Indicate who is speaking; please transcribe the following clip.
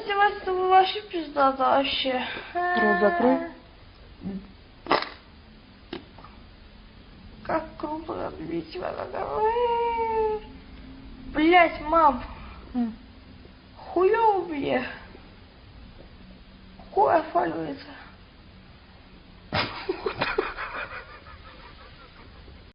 Speaker 1: издевательство вообще пизда вообще.
Speaker 2: Рот закрой.
Speaker 1: Как круто отбить его тебя Блять, мам. Хуёво мне. Хуй отваливается.